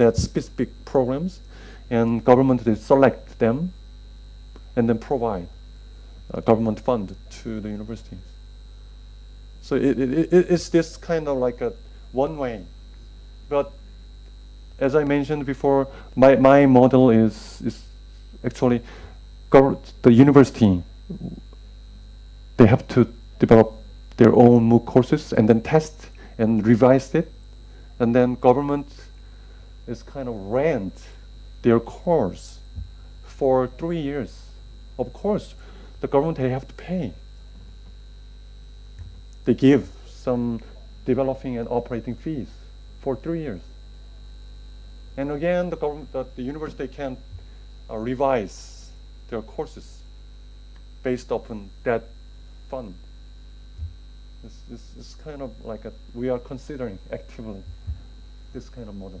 that specific programs, and government they select them, and then provide uh, government fund to the universities. So it, it, it, it's this kind of like a one way, but as I mentioned before, my, my model is, is actually the university, they have to develop their own MOOC courses and then test and revise it. And then government is kind of rent their course for three years. Of course, the government they have to pay. They give some developing and operating fees for three years. And again, the government, the, the university can uh, revise their courses based upon that fund. It's, this, this kind of like a, we are considering actively this kind of model.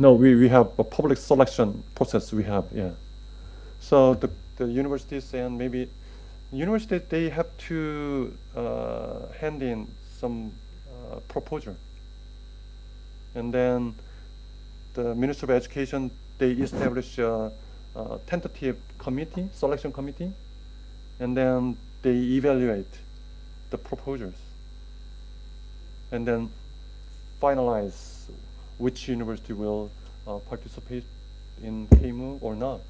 No, we, we have a public selection process we have, yeah. So the, the universities and maybe universities, they have to uh, hand in some uh, proposal. And then the Ministry of Education, they establish a, a tentative committee, selection committee, and then they evaluate the proposals and then finalize which university will uh, participate in KMOOC or not.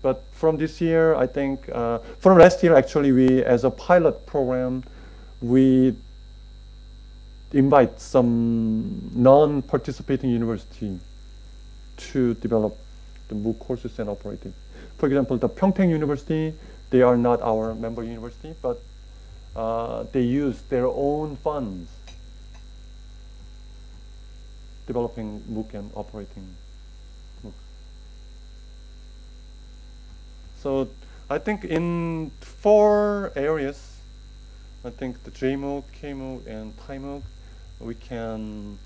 But from this year, I think, uh, from last year, actually, we, as a pilot program, we invite some non-participating university to develop the MOOC courses and operate it. For example, the Pyeongtaek University, they are not our member university, but uh, they use their own funds developing MOOC and operating MOOC. So I think in four areas, I think the JMOOC, KMOOC, and Thai MOOC we can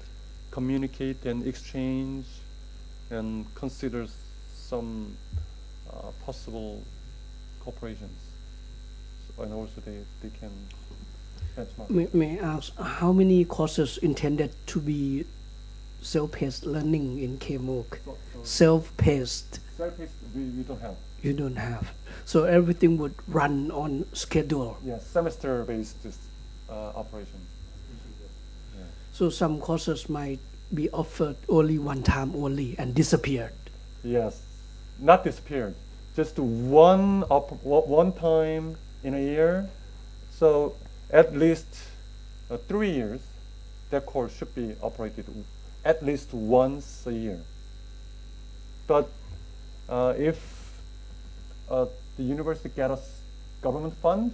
communicate and exchange and consider some uh, possible cooperations. So, and also they, they can benchmark. May, may I ask, how many courses intended to be self-paced learning in KMOOC? So, so self-paced? Self-paced we, we don't have. You don't have. So everything would run on schedule? Yes, semester-based uh, operation. So some courses might be offered only one time only and disappeared. Yes, not disappeared. Just one op one time in a year. So at least uh, three years, that course should be operated at least once a year. But uh, if uh, the university gets government fund,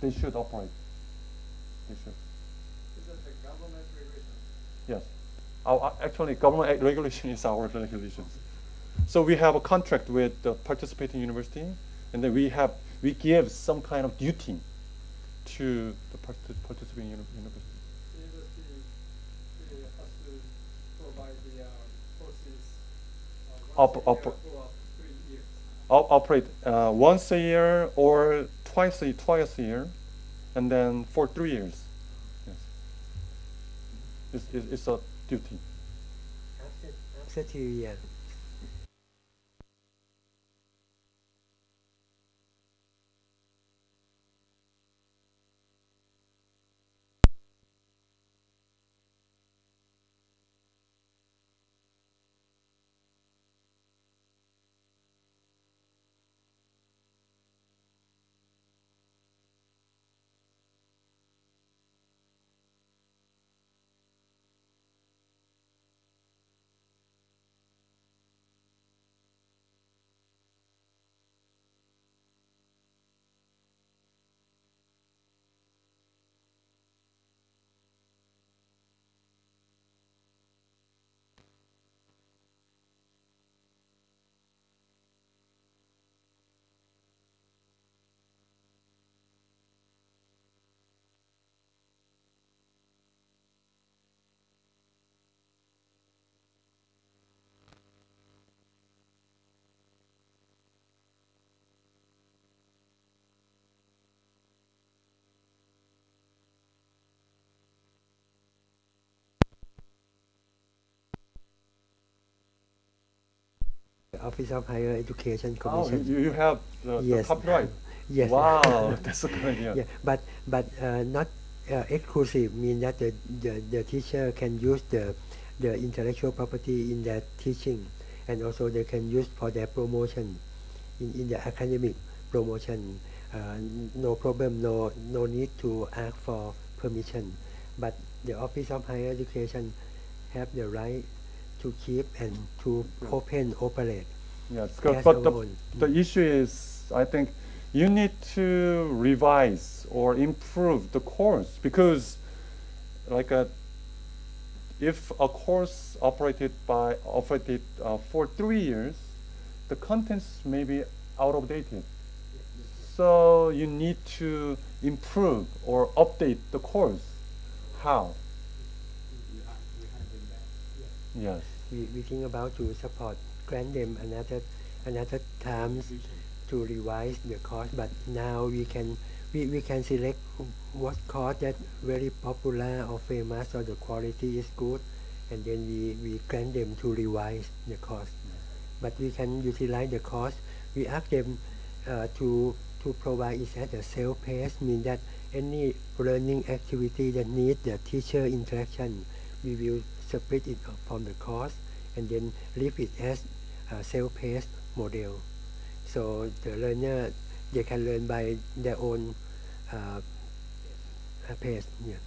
they should operate. They should. Is it a government regulation? Yes. Our, actually, government regulation is our regulations. So we have a contract with the participating university, and then we have we give some kind of duty to the part participating uni university. Op op op operate uh, once a year or twice a twice a year, and then for three years. Yes, It's, it's a duty. After, after two years. Office of Higher Education Oh, Commission. you, you have the, the Yes. copyright. Yes. Wow, that's a good idea. Yeah, but but uh, not uh, exclusive mean that the, the, the teacher can use the the intellectual property in their teaching, and also they can use for their promotion, in, in the academic promotion. Uh, no problem, no no need to ask for permission, but the Office of Higher Education have the right to keep and to open operate. Yes. Yes, but the, the issue is, I think, you need to revise or improve the course because, like, a, if a course operated by operated uh, for three years, the contents may be out of dated. So you need to improve or update the course. How? Yes. we, we think about to support grant them another another times to revise the course but now we can we, we can select what course that very popular or famous or the quality is good and then we, we grant them to revise the course. But we can utilize the course. We ask them uh, to to provide it as a self-paced mean that any learning activity that need the teacher interaction we will separate it from the course and then leave it as self-paced model. So the learner they can learn by their own uh, pace. Yeah.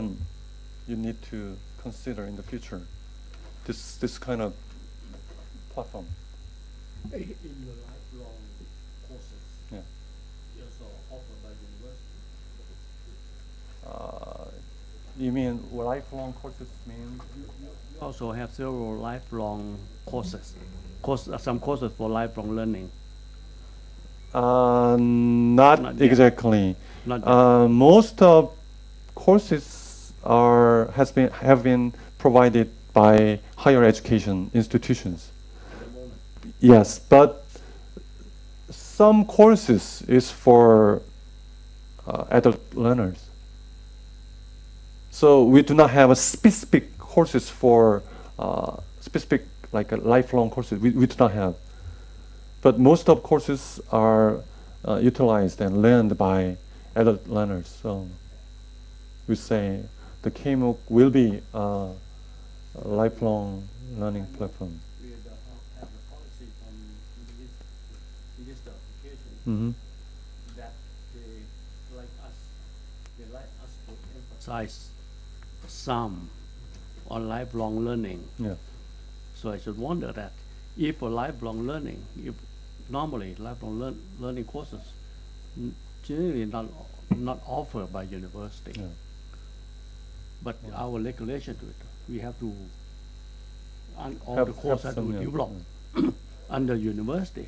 And you need to consider in the future this this kind of platform. in the lifelong courses Yeah. also offered by university. Uh, you mean lifelong courses mean? Also have several lifelong courses. course, uh, some courses for lifelong learning. Uh, not, Not exactly. Not yet. Uh, most of courses are has been have been provided by higher education institutions. Yes, but some courses is for uh, adult learners. So we do not have a specific courses for uh, specific like a lifelong courses. We, we do not have. But most of courses are uh, utilized and learned by adult learners. So we say the KMOOC will be a lifelong learning platform. We had, have a policy from this, this application hmm that they like us, they like us to emphasize some on lifelong learning. Yeah. So I should wonder that if for lifelong learning, if normally lifelong learn, learning courses generally not not offered by university, Yeah. But our regulation to it, we have to un, all Have- the courses have have to some, yeah, develop under university,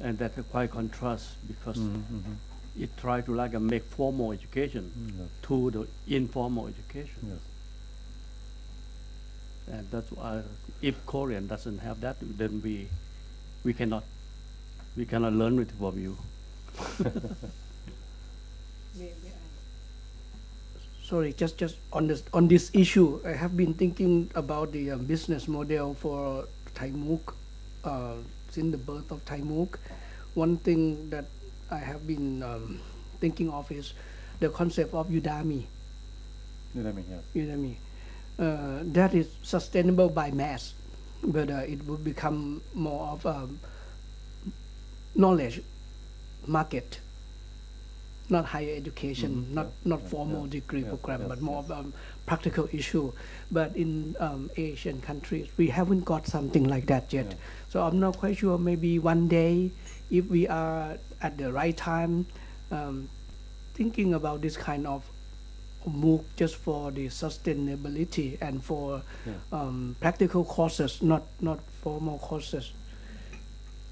and that's quite contrast because Mhm, it try to like uh, make formal education Mm, yeah. to the informal education. Yes. And that's why if Korean doesn't have that, then we we cannot we cannot learn it from you. Sorry, just just on this on this issue, I have been thinking about the um, business model for Thai MOOC uh, since the birth of Thai MOOC. One thing that I have been um, thinking of is the concept of Udemy. Know what Yes. Udemy. Uh, that is sustainable by mass, but uh, it will become more of a knowledge market, not higher education, not yeah, not yeah, formal yeah, degree yeah, program, but more of a practical issue. But in um, Asian countries, we haven't got something like that yet. So I'm not quite sure. Maybe one day, if we are at the right time, um, thinking about this kind of MOOC just for the sustainability and for um, practical courses, not not formal courses.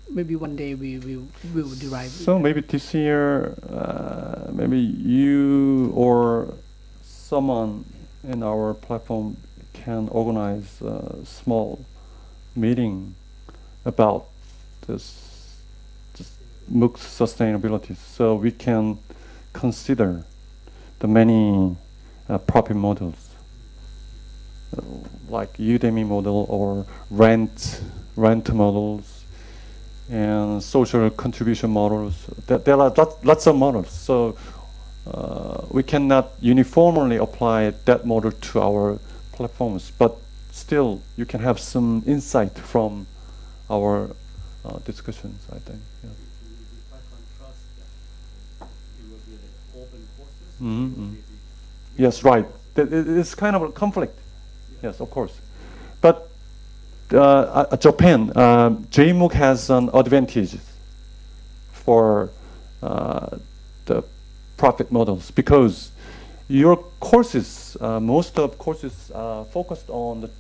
Maybe one day we will will derive. So maybe this year, uh, maybe you or someone in our platform can organize a small meeting about this, this MOOC sustainability, so we can consider the many uh, profit models, uh, like Udemy model or rent rent models and social contribution models. There, there are lots, lots of models. So uh, we cannot uniformly apply that model to our platforms, but still you can have some insight from our uh, discussions, I think. Yeah. It will be quite contrast that it will be the open courses. It will be the Yes, right. That It's kind of a conflict. Yes, of course. Uh, uh, Japan, uh, JMOOC has an advantage for uh, the profit models because your courses, uh, most of courses are focused on the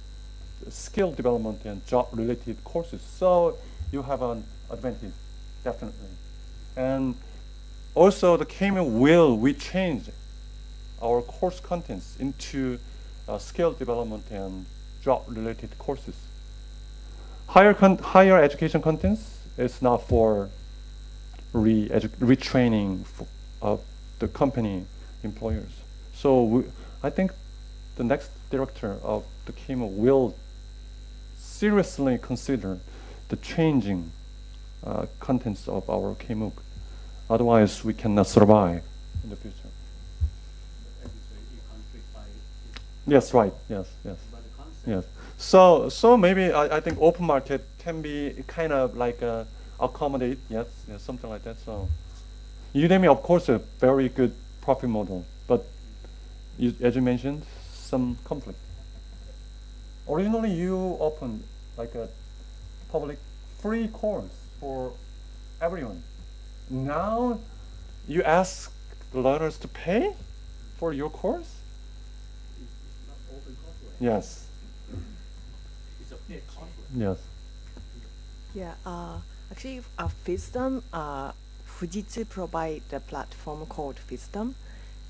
skill development and job-related courses. So you have an advantage, definitely. And also the KMOOC will we change our course contents into uh, skill development and job-related courses. Higher con- higher education contents is not for re retraining of the company employers. So we, I think the next director of the KMO will seriously consider the changing uh, contents of our KMOOC. Otherwise, we cannot survive in the future. as you say, it conflict by, Yes, right. Yes, yes, by the concept. yes. So, so maybe I, I think open market can be kind of like uh, accommodate, yes, yes, something like that. So, Udemy, of course, a very good profit model, but you, as you mentioned, some conflict. Originally, you opened like a public free course for everyone. Now, you ask the learners to pay for your course. It's, it's not open. Yes. It's a paid courseware. Yes. Yeah, uh, actually, uh, Fisdom, uh, Fujitsu provide a platform called Fisdom,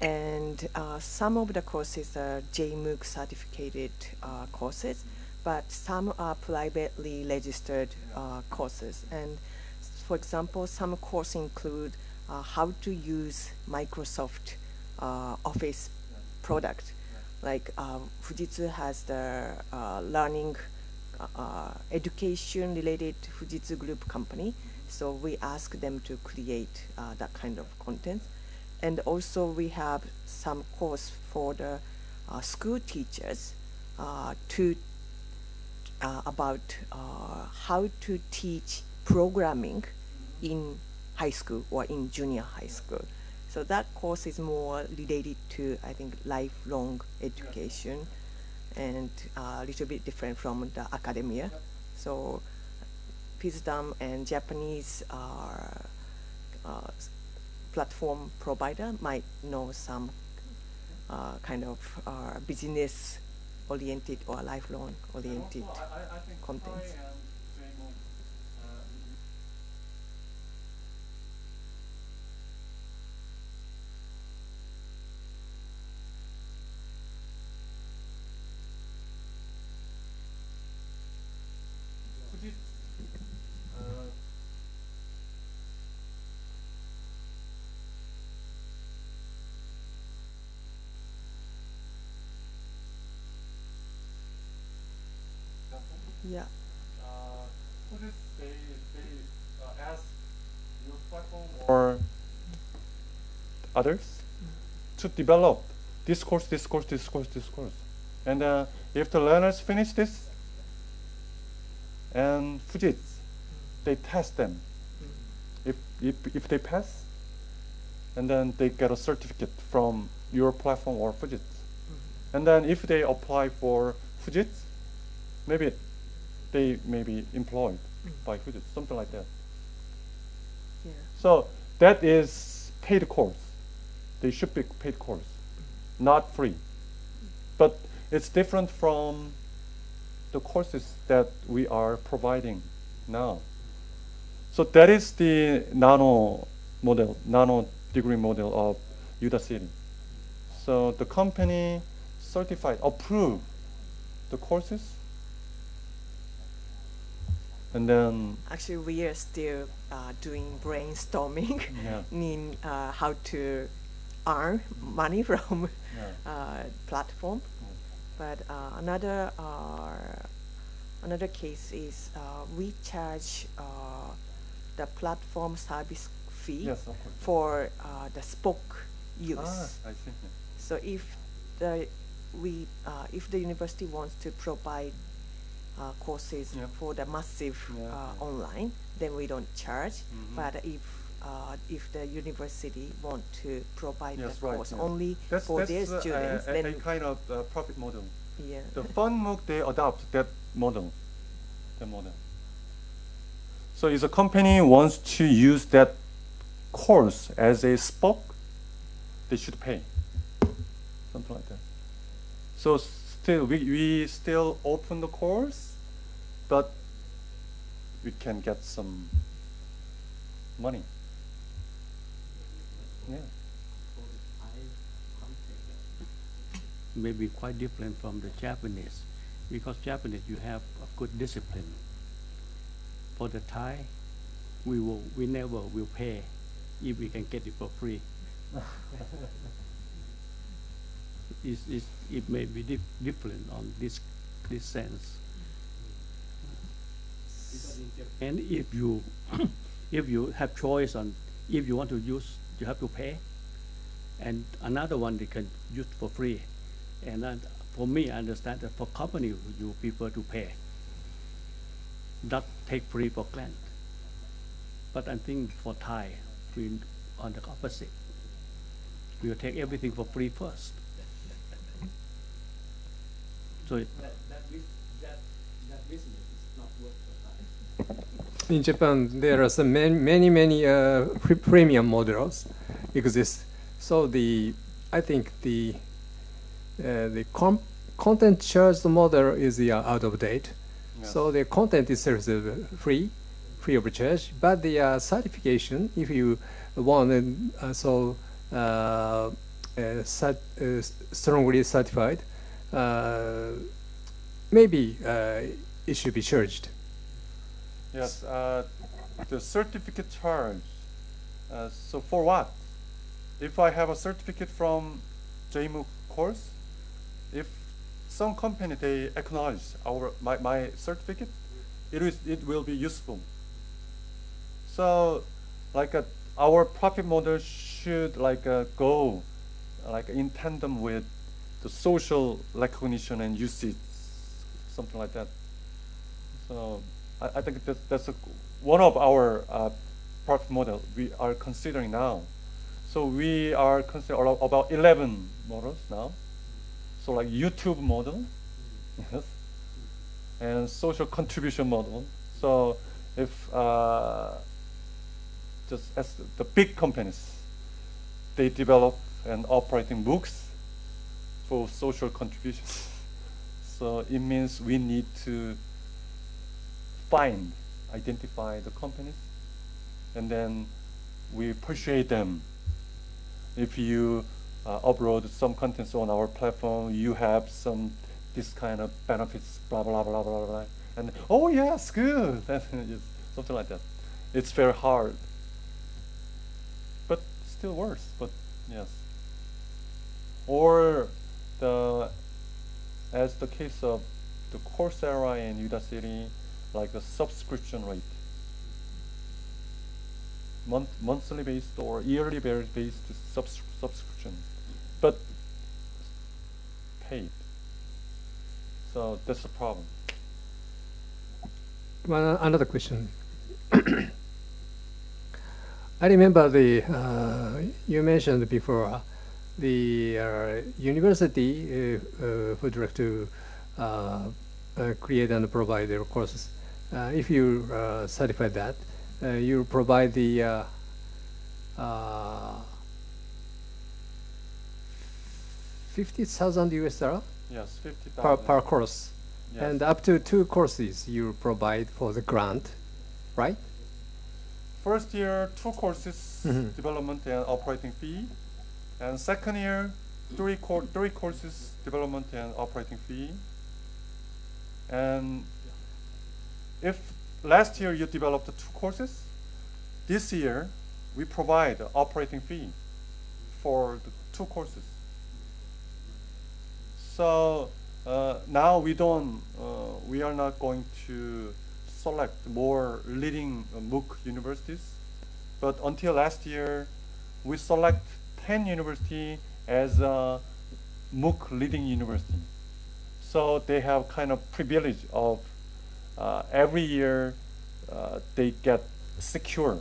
and uh, some of the courses are JMOOC certificated uh, courses, but some are privately registered uh, courses. And for example, some courses include uh, how to use Microsoft uh, Office product. Like Fujitsu has the learning uh, education related Fujitsu Group company. So we ask them to create uh, that kind of content. And also we have some course for the uh, school teachers uh, to uh, about uh, how to teach programming in high school or in junior high school. So that course is more related to, I think, lifelong education and uh, a little bit different from the academia. So Fisdom and Japanese are, uh, platform provider might know some uh, kind of uh, business oriented or lifelong oriented contents. Yeah. Would you say they ask your platform or others to develop this course, this course, this course, this course. And uh, if the learners finish this, and Fujitsu, they test them. If, if, if they pass, and then they get a certificate from your platform or Fujitsu. And then if they apply for Fujitsu, maybe they may be employed mm. by Fujitsu, something like that. Yeah. So that is paid course. They should be paid course, mm. not free. But it's different from the courses that we are providing now. So that is the nano model, nano degree model of Udacity. So the company certified, approved the courses, and then Actually, we are still uh, doing brainstorming Yeah. in uh, how to earn money from Yeah. uh, platform. But uh, another uh, another case is uh, we charge uh, the platform service fee yes, for uh, the spoke use. Ah, I see. So if the we uh, if the university wants to provide uh, courses for the massive Yeah, uh, yeah. online, then we don't charge. Mhm. But if uh, if the university want to provide Yes, the right, course yeah. only That's, for that's their students, a, a, then a kind of uh, profit model. yeah. The FunMOOC, they adopt that model. That model. So if a company wants to use that course as a spoke, they should pay. Something like that. So still, we, we still open the course, but we can get some money. Yeah. may be quite different from the Japanese, because Japanese you have a good discipline. For the Thai, we will we never will pay if we can get it for free. it's, it's, it may be dif- different on this this sense. And if you if you have choice on if you want to use, you have to pay. And another one they can use for free. And for me, I understand that for company, you prefer to pay, not take free for grant. But I think for Thai, we on the opposite. We will take everything for free first. So it, That, that, bus- that, that business is not worth the price. In Japan, there are some many, many, many uh, pre- premium models exist. So the, I think the, uh, the content charged model is uh, out of date. Yeah. So the content itself is uh, free, free of charge. But the uh, certification, if you want, uh, so uh, uh, cert, uh, strongly certified, uh, maybe uh, it should be charged. Yes, uh, the certificate charge. Uh, so for what? If I have a certificate from JMOOC course, if some company they acknowledge our my, my certificate, it is it will be useful. So, like uh, our profit model should like uh, go like in tandem with the social recognition and usage, something like that. So I, I think that, that's a, one of our uh, profit model we are considering now. So we are considering about 11 models now. So like YouTube model, yes, and social contribution model. So if uh, just as the big companies, they develop and operating books for social contribution. so it means we need to find, identify the companies, and then we persuade them. If you uh, upload some contents on our platform, you have some this kind of benefits, blah blah blah blah blah, blah and oh yes, good, something like that. It's very hard, but still works. But yes, or the as the case of the Coursera and Udacity, like the subscription rate, month monthly based or yearly based subs- subscription, but paid. So that's the problem. One another question. I remember the uh, you mentioned before uh, the uh, university uh, uh, would like to uh, create and provide their courses. Uh, if you uh, certify that, uh, you provide the uh, uh, fifty thousand US dollar Yes, fifty per, per course, Yes. and up to two courses you provide for the grant, right? First year, two courses, Mhm. development and operating fee, and second year, three cour- three courses, development and operating fee. And if last year you developed two courses, this year we provide operating fee for the two courses. So uh, now we don't, uh, we are not going to select more leading uh, MOOC universities, but until last year, we select 10 university as a MOOC leading university. So they have kind of privilege of uh, every year uh, they get secure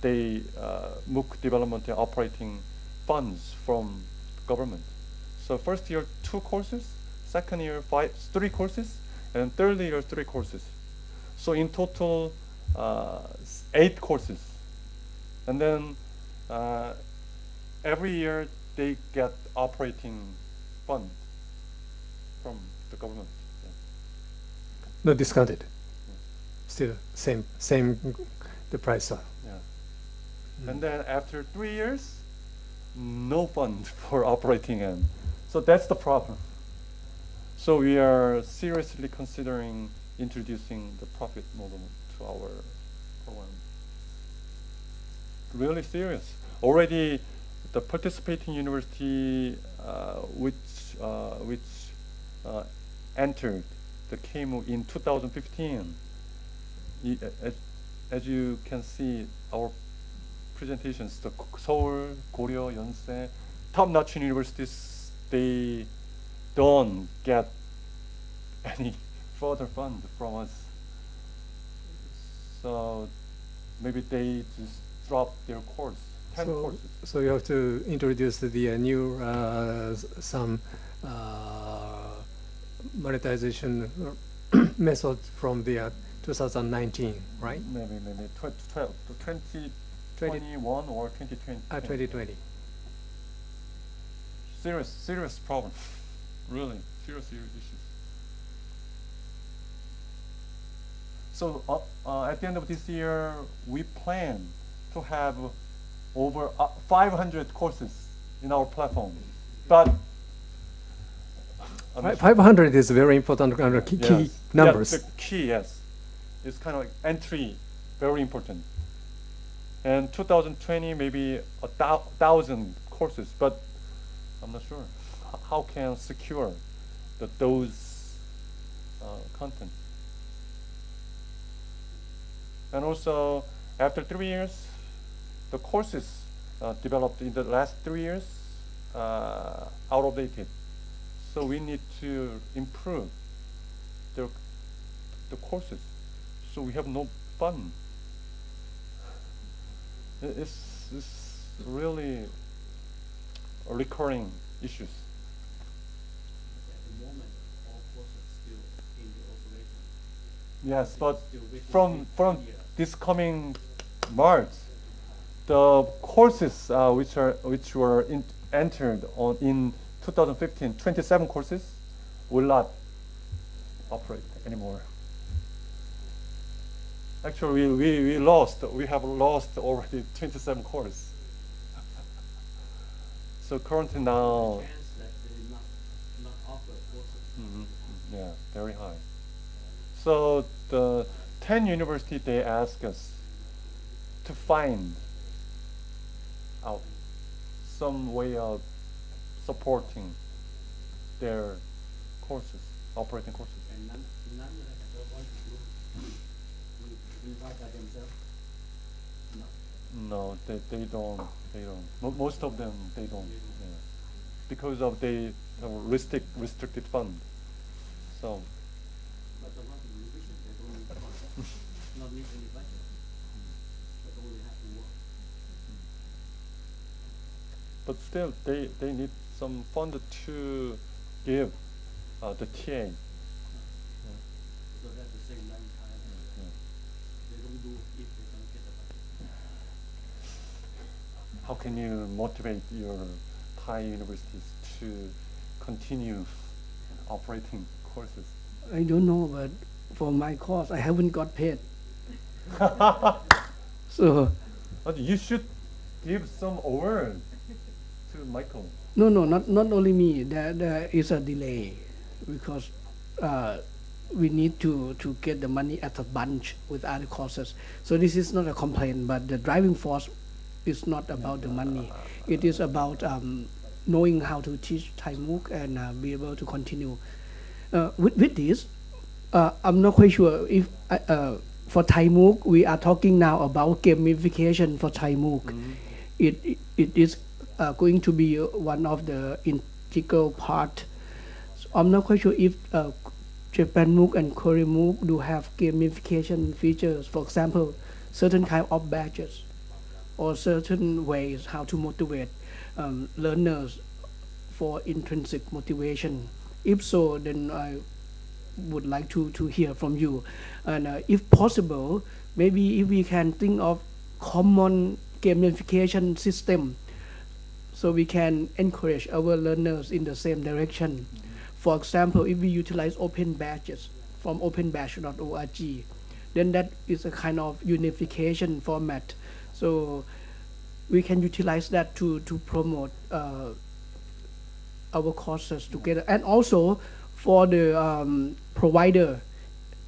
they uh, MOOC development and operating funds from government. So first year two courses, second year five three courses, and third year three courses. So in total, uh, eight courses, and then uh, every year they get operating fund from the government. Yeah. No discounted. Still same same the price. Of. Yeah. And then after three years, no fund for operating end. So that's the problem. So we are seriously considering introducing the profit model to our program. Really serious. Already, the participating university uh, which uh, which uh, entered the KMOOC in 2015 i- as, as you can see, our presentations, the Seoul, Goryeo, Yonsei, top-notch universities, they don't get any further fund from us. So maybe they just drop their course, 10 So, courses. so you have to introduce the uh, new uh, some uh, monetization method from the uh, 2019, right? Maybe, maybe tw- 12, to 20 2021 or 2020. Uh, 2020. serious, serious problem. really, serious, serious issues. So uh, uh, at the end of this year, we plan to have over uh, 500 courses in our platform. But 500 is very important of key, key Yes. numbers. Yeah, the key, yes. It's kind of like entry, very important. And 2020, maybe a thou- thousand courses, but I'm not sure. H- how can secure the, those uh, content? And also, after three years, the courses uh, developed in the last three years uh, out of dated. So we need to improve the, the courses. So we have no fun. It's, it's really recurring issues. At the moment, all courses still in the operation. Yes, but from from this coming March, the courses uh, which are which were in, entered on in 2015, 27 courses will not operate anymore. Actually, we, we, we lost. We have lost already 27 courses. so currently now, Chance that they not, not offer. Mhm, Yeah, very high. So the 10 university, they ask us to find out some way of supporting their courses, operating courses. And none, none of them don't want to do by themselves. No. No, they, they don't, they don't. Mo- most of them, they don't. Yeah. Because of the uh, have restrict, restricted fund. So, But the one in revision, they don't need not need any budget. But only have to work. but still, they, they need some fund to give uh, the TA. So that's the same line time. They don't do if they don't get the budget. How can you motivate your Thai universities to continue operating courses? I don't know, but for my course, I haven't got paid. So But you should give some award to Michael. No, no, not not only me. There there is a delay because uh, we need to to get the money at a bunch with other courses. So this is not a complaint, but the driving force is not about the money. It is about um, knowing how to teach Thai MOOC and uh, be able to continue. Uh, with, with this, uh, I'm not quite sure if uh, uh, for Thai MOOC we are talking now about gamification for Thai MOOC. It, it it is uh, going to be one of the integral part. So I'm not quite sure if uh, Japan MOOC and Korean MOOC do have gamification features. For example, certain kind of badges or certain ways how to motivate um, learners for intrinsic motivation. If so, then I would like to, to hear from you. And uh, if possible, maybe if we can think of common gamification system so we can encourage our learners in the same direction. For example, if we utilize open badges from openbadge.org, then that is a kind of unification format. So we can utilize that to, to promote uh, our courses together. And also for the um, provider,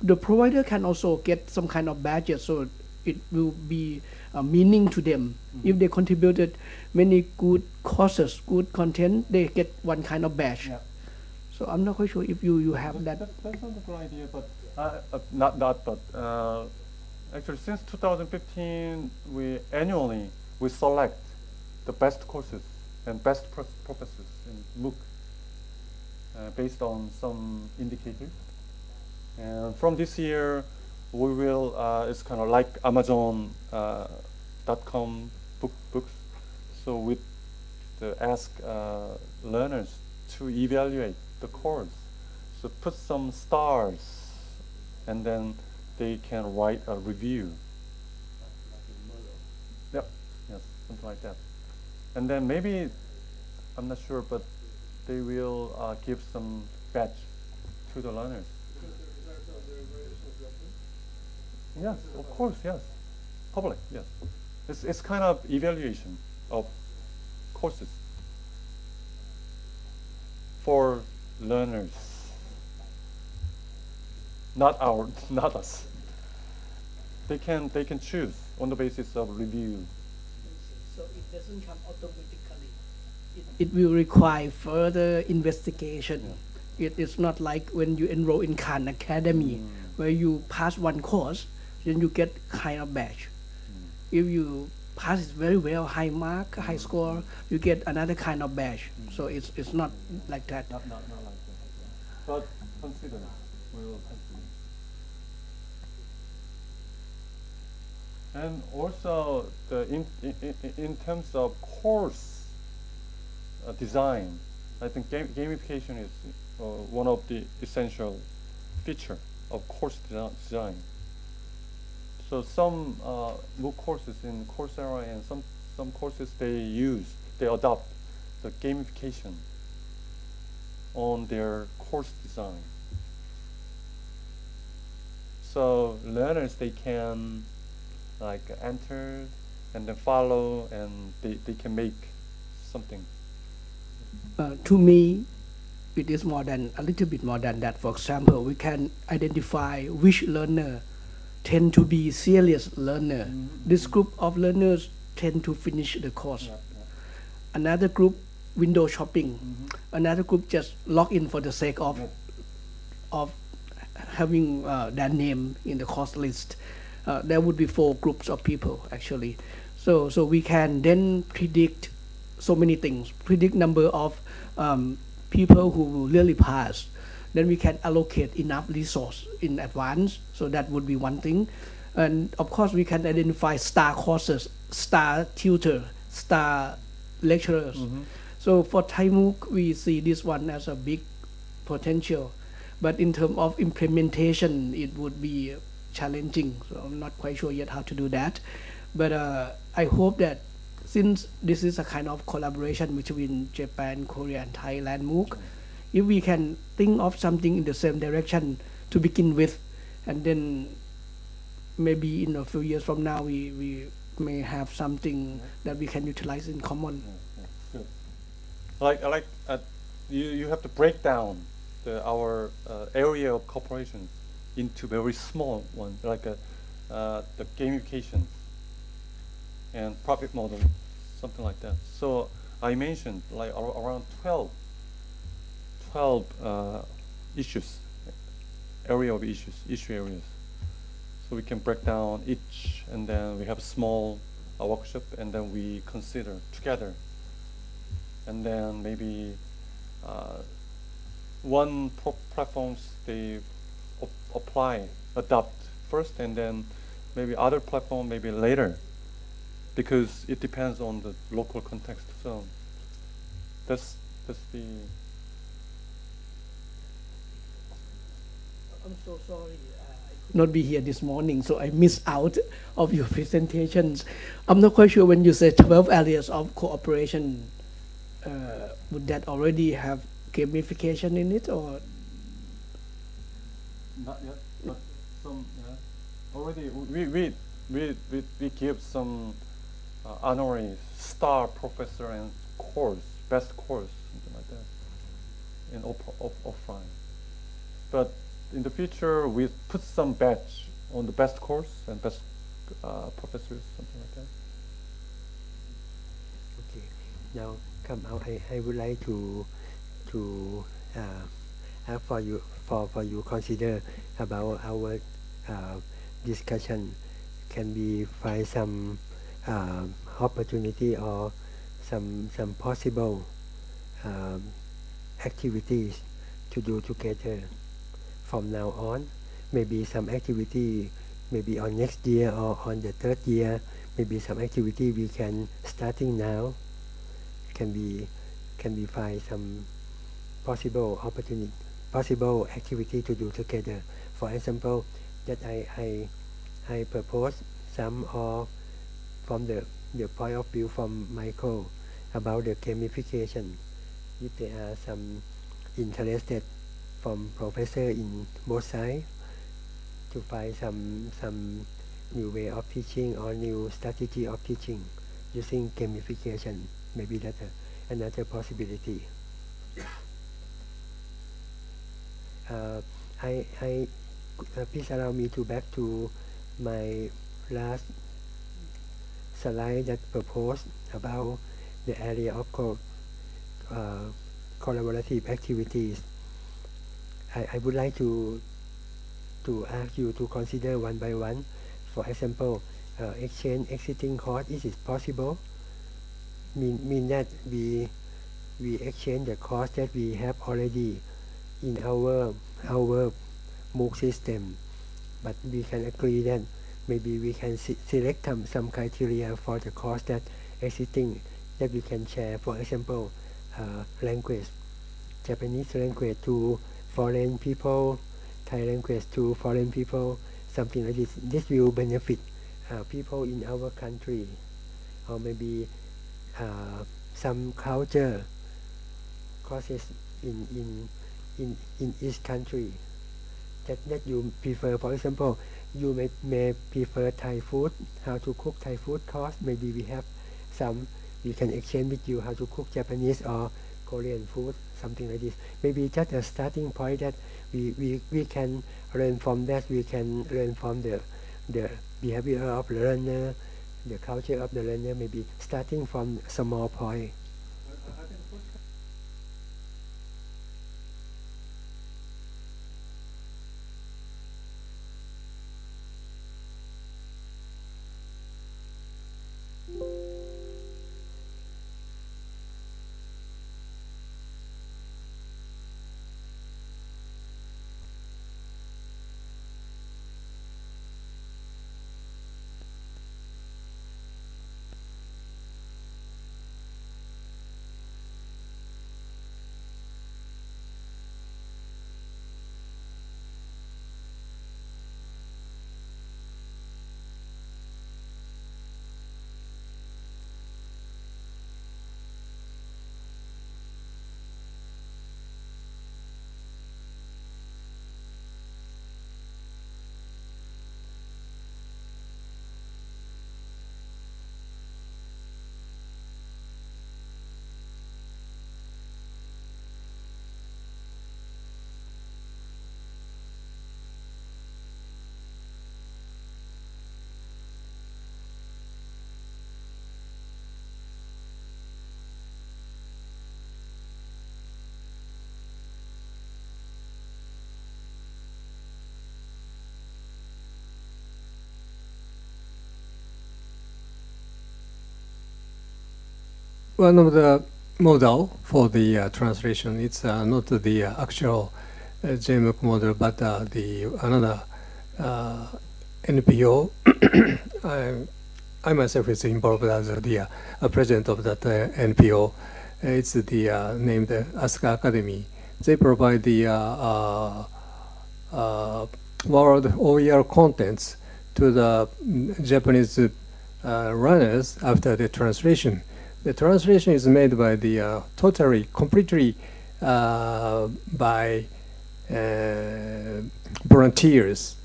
the provider can also get some kind of badges so it will be a meaning to them. If they contributed many good courses, good content, they get one kind of badge. Yeah. So I'm not quite sure if you, you have that. That, that's not a good idea, but uh, uh, not not but uh, actually since 2015 we annually we select the best courses and best pros- professors in MOOC uh, based on some indicators. And from this year, we will uh, it's kind of like Amazon uh, dot com book books. So we ask uh, learners to evaluate the course. So put some stars, and then they can write a review. Yep, yes, something like that. And then maybe, I'm not sure, but they will uh, give some badge to the learners. Yes, of course, yes. Public, yes. It's, it's kind of evaluation of courses for learners. Not our, not us. They can, they can choose on the basis of review. So it doesn't come automatically. It, it will require further investigation. It is not like when you enroll in Khan Academy, mm. where you pass one course, then you get kind of badge. If you pass it very well, high mark, high score, you get another kind of badge. So it's it's not like that. Not, not, not like that. But consider, we will consider. And also, the in, in, in- in terms of course uh, design, I think game, gamification is uh, one of the essential feature of course desi- design. So some uh, MOOC courses in Coursera and some, some courses they use, they adopt the gamification on their course design. So learners they can like enter and then follow and they, they can make something. Uh, to me, it is more than a little bit more than that. For example, we can identify which learner tend to be serious learner. Mhm. This group of learners tend to finish the course. Yeah, yeah. Another group window shopping. Mhm. Another group just log in for the sake of Yes. of having uh, their name in the course list. Uh, there would be four groups of people actually. So so we can then predict so many things. Predict number of um, people who will really pass. Then we can allocate enough resource in advance. So that would be one thing. And of course, we can identify star courses, star tutor, star lecturers. Mhm. So for Thai MOOC, we see this one as a big potential. But in terms of implementation, it would be challenging. So I'm not quite sure yet how to do that. But uh, I hope that since this is a kind of collaboration between Japan, Korea, and Thailand MOOC, if we can think of something in the same direction to begin with, and then maybe in a few years from now, we, we may have something that we can utilize in common. Good. Like, I like, uh, you, you have to break down the, our uh, area of cooperation into very small ones, like uh, uh, the gamification and profit model, something like that. So I mentioned like ar- around 12, 12 uh, issues, area of issues, issue areas. So we can break down each, and then we have a small uh, workshop, and then we consider together. And then maybe uh, one platforms they apply, adopt first, and then maybe other platform maybe later, because it depends on the local context. So that's that's the I'm so sorry. uh, I could not be here this morning, so I missed out of your presentations. I'm not quite sure when you said 12 areas of cooperation, uh, would that already have gamification in it, or Not yet, but some, yeah. Already, we, we, we, we, we give some uh, honorary star professor and course, best course, something like that, in off, off, offline. But in the future, we put some badge on the best course and best uh, professors, something like that. Okay. Now come out. I, I would like to to uh, ask for you for, for you consider about our uh, discussion. Can we find some uh, opportunity or some some possible um, activities to do together from now on? Maybe some activity maybe on next year or on the third year. Maybe some activity we can starting now can be can we find some possible opportunity possible activity to do together for example that I I, I propose some or from the the point of view from Michael about the gamification if there are some interested from professor in both sides to find some some new way of teaching or new strategy of teaching using gamification. Maybe that's a, another possibility. Uh, I, I uh, please allow me to back to my last slide that proposed about the area of co- uh, collaborative activities. I, I would like to to ask you to consider one by one. For example, uh, exchange existing course is it possible? Mean mean that we we exchange the course that we have already in our our MOOC system, but we can agree that maybe we can se- select some, some criteria for the course that existing that we can share. For example, uh, language, Japanese language to foreign people, Thai language to foreign people, something like this. This will benefit uh, people in our country, or maybe uh, some culture courses in in in in each country that that you prefer. For example, you may may prefer Thai food, how to cook Thai food course. Maybe we have some. We can exchange with you how to cook Japanese or Korean food, something like this. Maybe just a starting point that we, we, we can learn from that. We can learn from the the behavior of the learner, the culture of the learner. Maybe starting from small point. One of the model for the uh, translation, it's uh, not the uh, actual uh, model, but uh, the another uh, NPO. I, I myself is involved as the uh, president of that NPO. It's the named Asuka Academy. They provide the world OER contents to the Japanese runners after the translation. The translation is made by the uh, totally, completely uh, by uh, volunteers.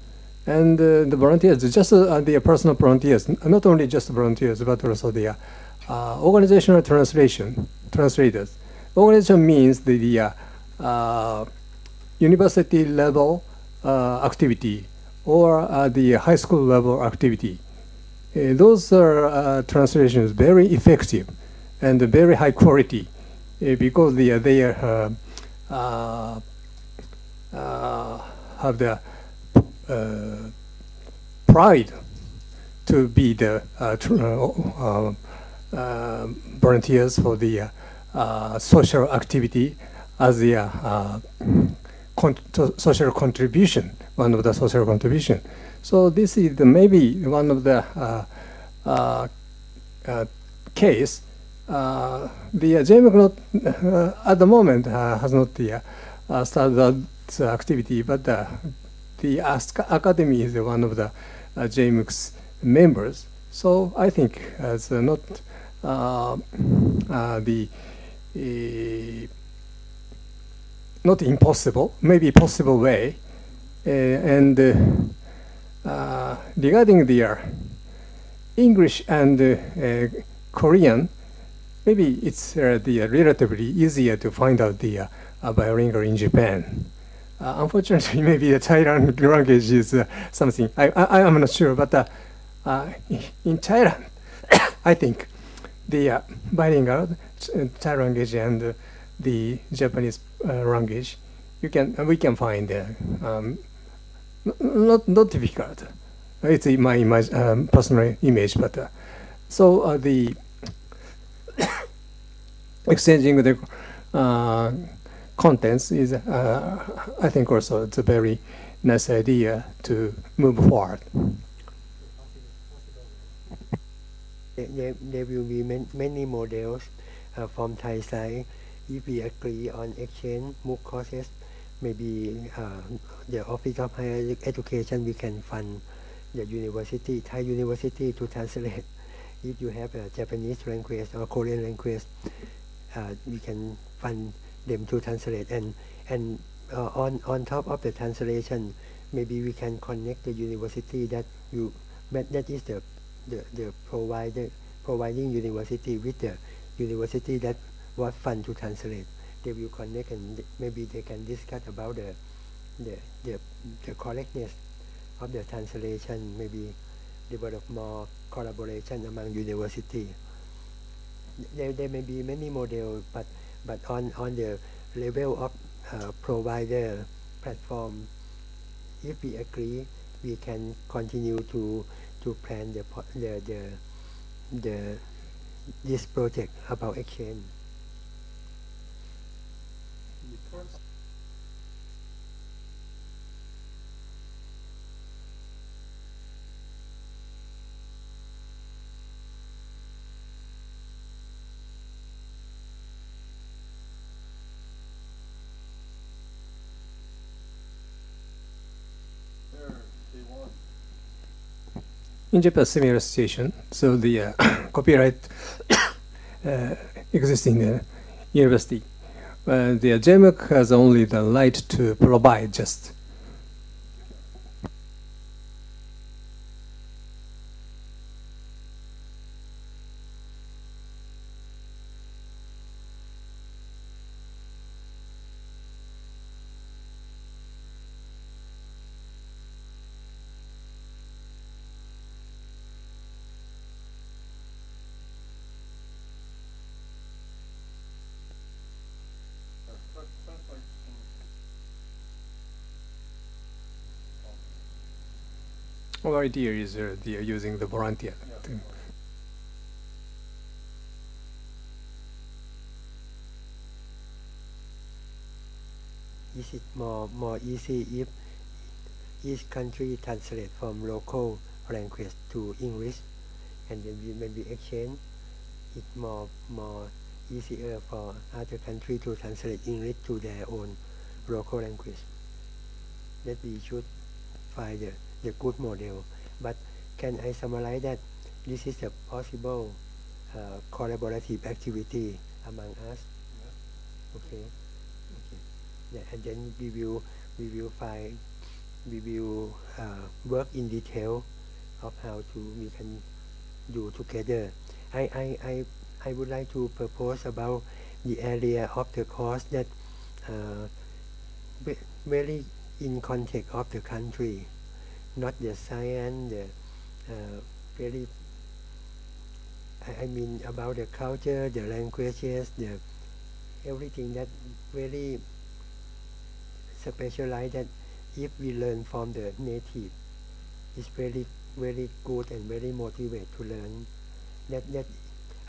And uh, the volunteers, just uh, the personal volunteers, not only just volunteers, but also the organizational translation, translators. Organization means the, the university level activity or the high school level activity. Uh, those are uh, translations very effective and very high quality uh, because they they uh, uh, uh, have the pride to be the volunteers for the social activity as the uh, con- social contribution, one of the social contribution. So this is maybe one of the uh, uh, case. Uh, the uh, JMOOC not, uh, at the moment uh, has not uh, started that activity, but the Asuka Academy is one of the uh, JMOOC's members. So I think it's not the not impossible, maybe possible way, and regarding the English and Korean, maybe it's uh, the uh, relatively easier to find out the uh, bilingual in Japan. Unfortunately, maybe the Thailand language is something I, I I'm not sure, but in Thailand, I think the bilingual Thai language and the Japanese language, you can we can find um, not not difficult. It's my imag- um, personal image, but uh, so uh, the exchanging the uh, contents is, uh, I think, also it's a very nice idea to move forward. There, there, will be man, many models uh, from Thai side. If we agree on exchange MOOC courses, maybe uh, the Office of Higher Education we can fund the university, Thai university to translate. If you have a Japanese language or Korean language, uh, we can fund them to translate. And and uh, on on top of the translation, maybe we can connect the university that you that, that is the the, the provider providing university with the university that was fund to translate. They will connect and maybe they can discuss about the the, the, the correctness of the translation, maybe develop more collaboration among university. There, there may be many models, but but on, on the level of uh, provider platform, if we agree, we can continue to to plan the the the, the this project about exchange. In Japan, similar situation. So the uh, copyright uh, existing uh, university, uh, the JMOOC has only the right to provide just. Our idea is uh, the, using the volunteer. to- Is it more more easy if each country translate from local language to English, and then we maybe exchange? It more more easier for other country to translate English to their own local language. That we should find the, the good model. But can I summarize that this is a possible uh, collaborative activity among us? Okay. Okay. Yeah, and then we will we will find we will uh, work in detail of how to we can do together. I, I, I, I would like to propose about the area of the course that uh, ve- very in context of the country, not the science, the uh, very I, I mean about the culture, the languages, the everything that very specialized that if we learn from the native it's very very good and very motivate to learn. That that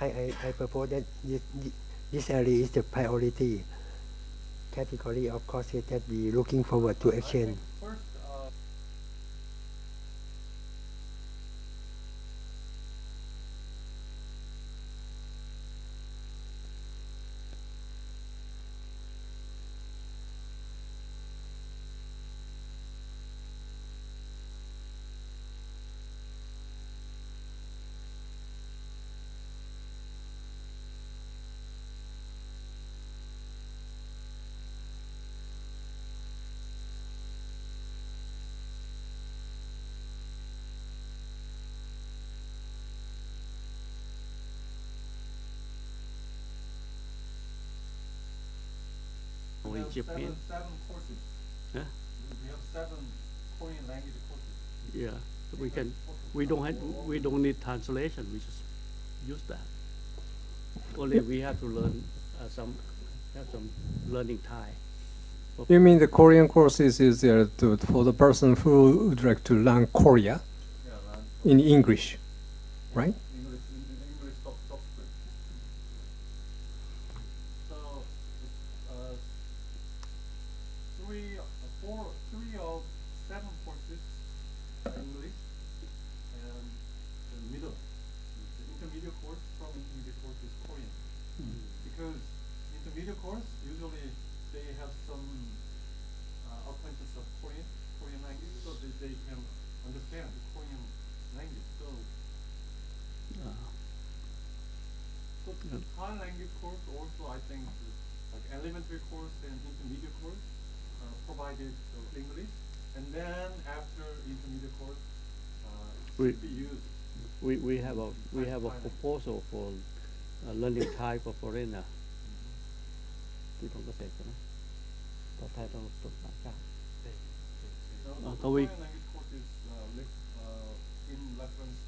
I, I, I propose that this, this area is the priority category. Of courses that we looking forward to exchange Japan. seven courses. Huh? We have seven Korean language courses. Yeah, so we can, we don't have, we don't need translation, we just use that. Only we have to learn uh, some, have some learning Thai. for- You mean the Korean courses is there to, for the person who would like to learn Korea Yeah, and in English, right? English, in- in English sub subscript. So, uh, three, uh, four, three of seven courses are English, and the middle, the intermediate course from intermediate course is Korean. Because intermediate course, usually they have some uh, acquaintance of Korean, Korean language, so that they can understand the Korean language. So uh, Good. Thai language course also, I think, like elementary course and intermediate course uh, provided English, and then after intermediate course, uh, we, we, we have a we have a proposal for uh, learning Thai for foreigner. Mm-hmm. ที่ผมก็เสร็จนะต่อไทยต้องตกหลังจากทวี uh, uh, in reference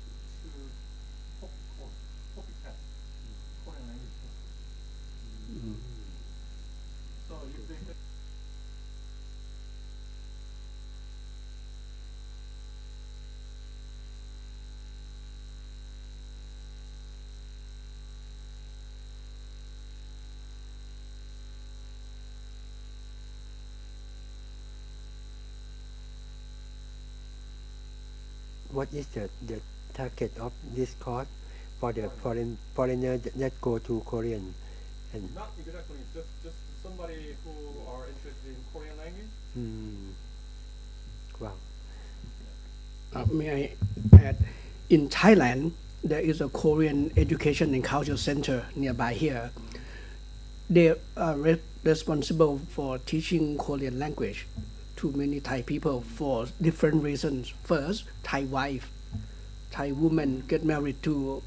What is the, the target of this course for the foreign foreigner that, that go to Korean? And Not exactly, just, just somebody who are interested in Korean language. hmm, wow. Uh, may I add, in Thailand, there is a Korean Education and Culture Center nearby here. They are re- responsible for teaching Korean language to many Thai people for different reasons. First, Thai wife, Thai woman get married to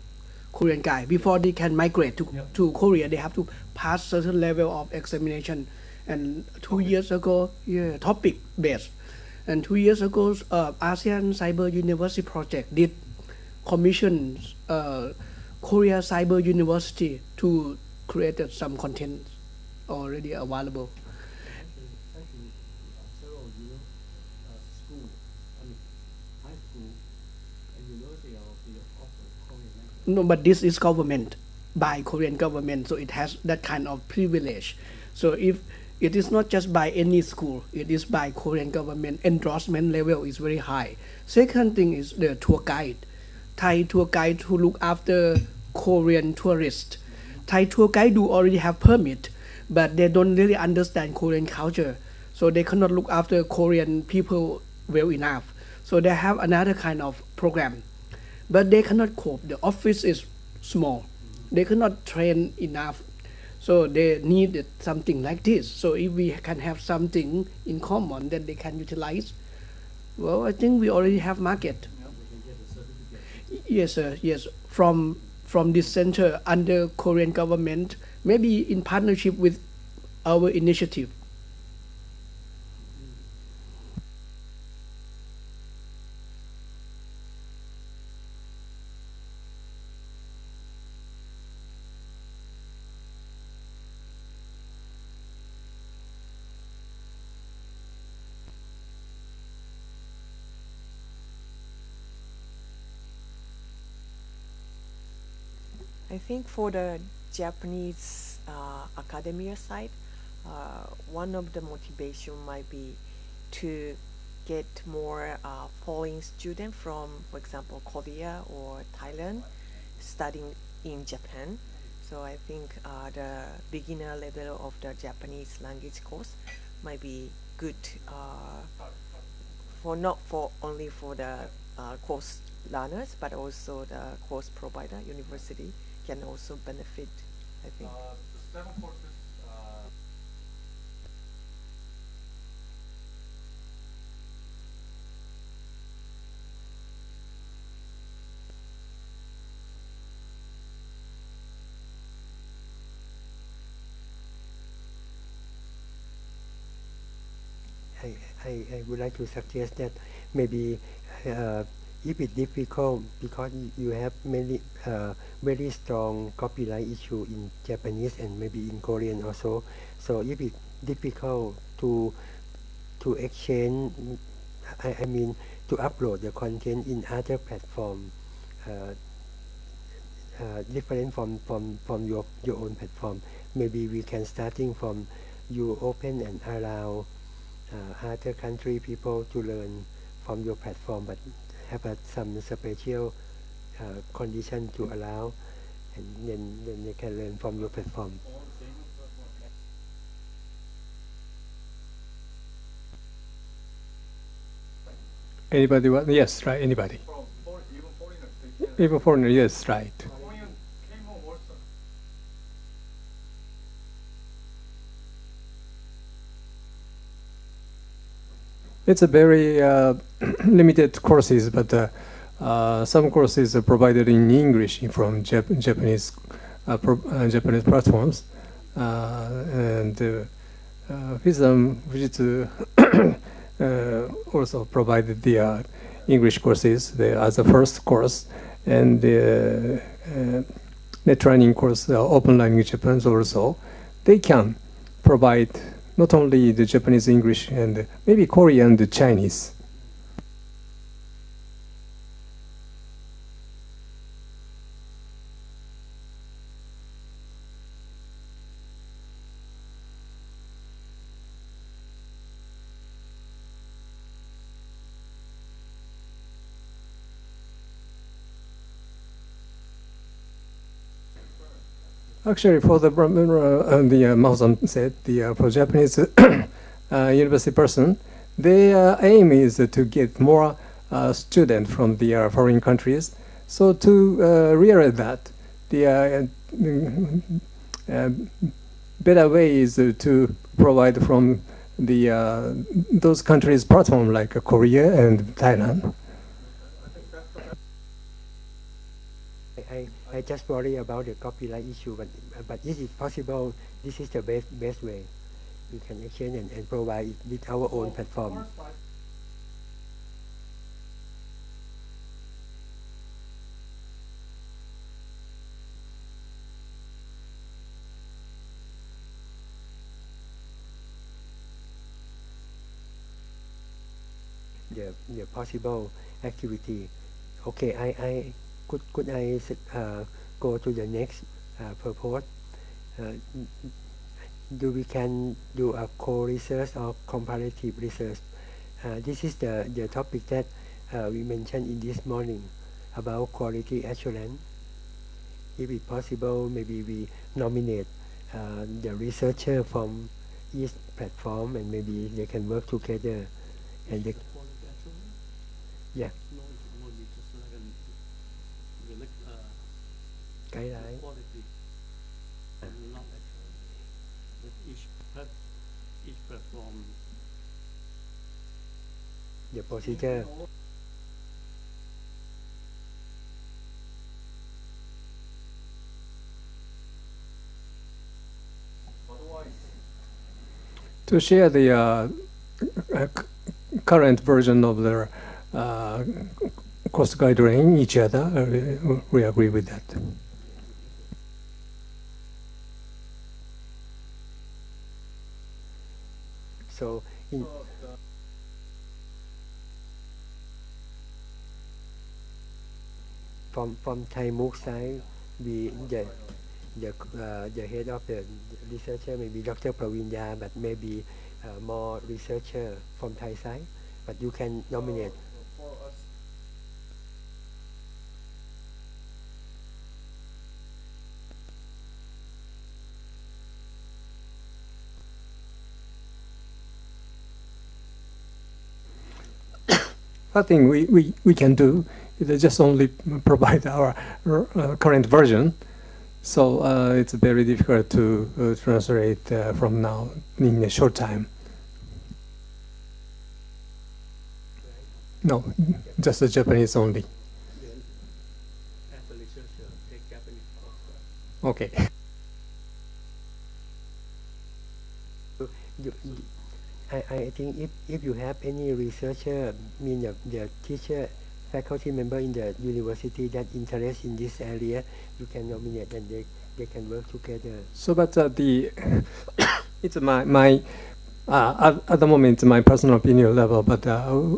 Korean guy. Before they can migrate to, to Korea, they have to pass certain level of examination. And two years ago, yeah, TOPIK based. And two years ago, uh, ASEAN Cyber University Project did commission uh, Korea Cyber University to create some content already available. Actually, actually, uh, several you know, uh, school, I mean, high school and university of the offer Korean language. No, but this is government by Korean government, so it has that kind of privilege. So if it is not just by any school, it is by Korean government. Endorsement level is very high. Second thing is the tour guide. Thai tour guide who look after Korean tourists. Thai tour guide do already have permit, but they don't really understand Korean culture, so they cannot look after Korean people well enough. So they have another kind of program but they cannot cope. The office is small. They cannot train enough. So they need something like this. So if we can have something in common that they can utilize, well, I think we already have market. Yes, sir. Yes, from from this center under Korean government, maybe in partnership with our initiative. Think for the Japanese uh, academia side, uh, one of the motivation might be to get more uh, foreign students from, for example, Korea or Thailand, studying in Japan. So I think uh, the beginner level of the Japanese language course might be good uh, for not for only for the uh, course learners, but also the course provider, university can also benefit. I think. Uh, the seven courses, uh, I, I would like to suggest that maybe uh, if it's difficult because you have many uh, very strong copyright issue in Japanese and maybe in Korean also. So if it's difficult to to exchange, I, I mean to upload the content in other platform, uh, uh, different from, from, from your, your own platform. Maybe we can starting from you open and allow uh, other country people to learn from your platform, but have a, some special uh, condition to allow, and then, then they can learn from your platform. Anybody? wa- Yes, right. Anybody? Even foreigner. Yes, right. It's a very uh, limited courses, but uh, uh, some courses are provided in English from Jap- Japanese Japanese platforms, and uh, Fujitsu also provided the English courses the, as a first course, and the net training course, uh, OpenLearning Japan also, they can provide not only the Japanese English and maybe Korean and Chinese. Actually, for the uh, the uh, said the uh, for Japanese uh, university person, their aim is to get more uh, students from the uh, foreign countries. So to uh, realize that, the uh, uh, better way is uh, to provide from the uh, those countries platform like uh, Korea and Thailand. I, just worry about the copyright issue, but but is it possible? This is the best best way. We can exchange and, and provide it with our own platform. The, the possible activity. Okay, I, I could could I uh, go to the next uh, purpose? Uh, do we can do a co-research or comparative research? Uh, this is the, the topic that uh, we mentioned in this morning about quality assurance. If it's possible, maybe we nominate uh, the researcher from each platform and maybe they can work together and they, yeah, No, no, we just like an, we like, uh, guideline. quality. And not actually, with each plat, each platform, the procedure. to share the uh, uh, current version of the uh, cost guideline each other. Uh, we- we agree with that. So in, from from Thai MOOC side, we the the uh, the head of the researcher maybe Dr. Pravinya, but maybe uh, more researcher from Thai side. But you can nominate. I think we, we, we can do is just only provide our uh, current version. So uh, it's very difficult to uh, translate uh, from now in a short time. No, just the Japanese only. Okay. I, I think if, if you have any researcher, mean the, the teacher, faculty member in the university that interest in this area, you can nominate and they, they can work together. So, but uh, the it's my my uh, at, at the moment my personal opinion level, but uh,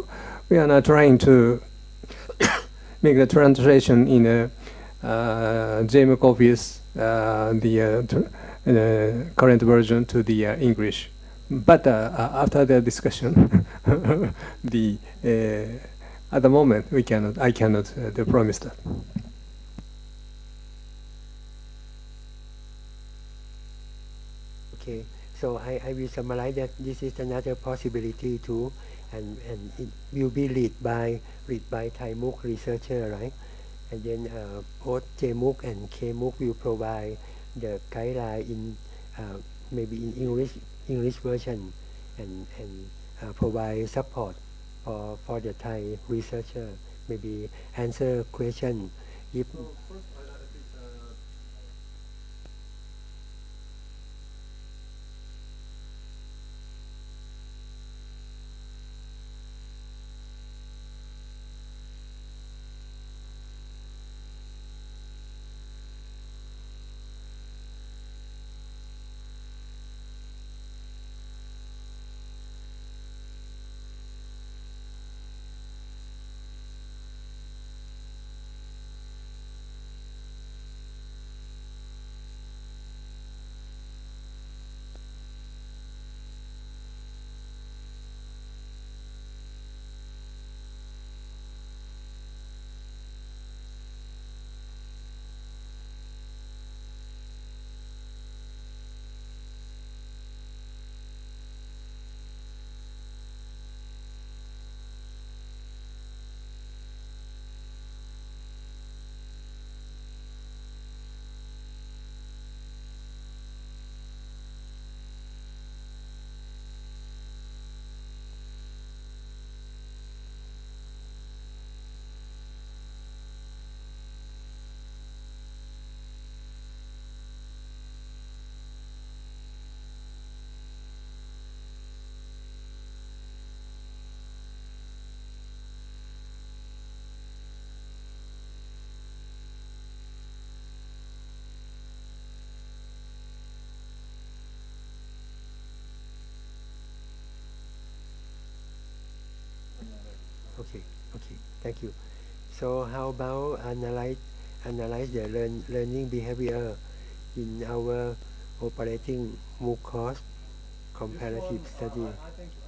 we are not trying to make the translation in a uh, JMOOC office uh, the uh, uh, current version to the English. But after the discussion, the at the moment we cannot I cannot uh, promise that. Okay, so I, I will summarize that this is another possibility too, and, and it will be led by led by Thai MOOC researcher, right? And then uh, both JMOOC and KMOOC will provide the guideline in uh, maybe in English English version, and and uh, provide support for for the Thai researcher, maybe answer question. If Okay, okay, thank you. So how about analyze analyze the learn, learning behavior in our operating MOOC course comparative uh, study? I, I,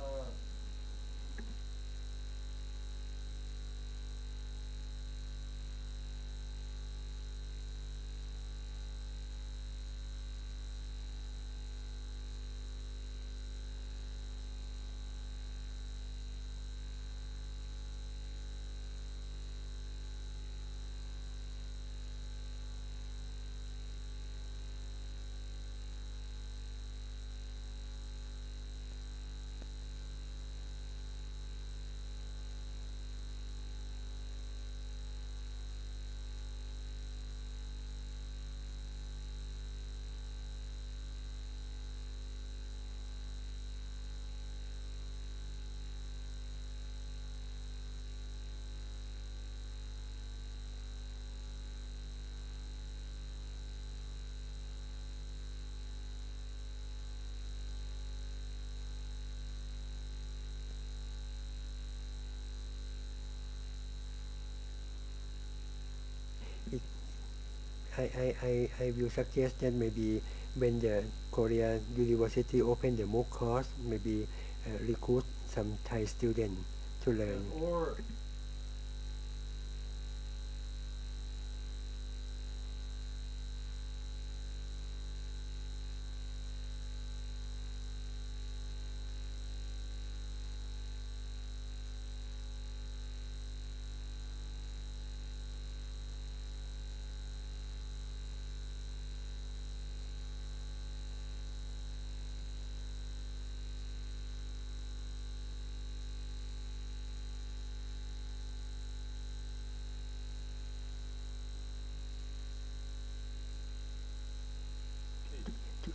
I, I I, I will suggest that maybe when the Korea University open the MOOC course, maybe uh, recruit some Thai students to learn. Or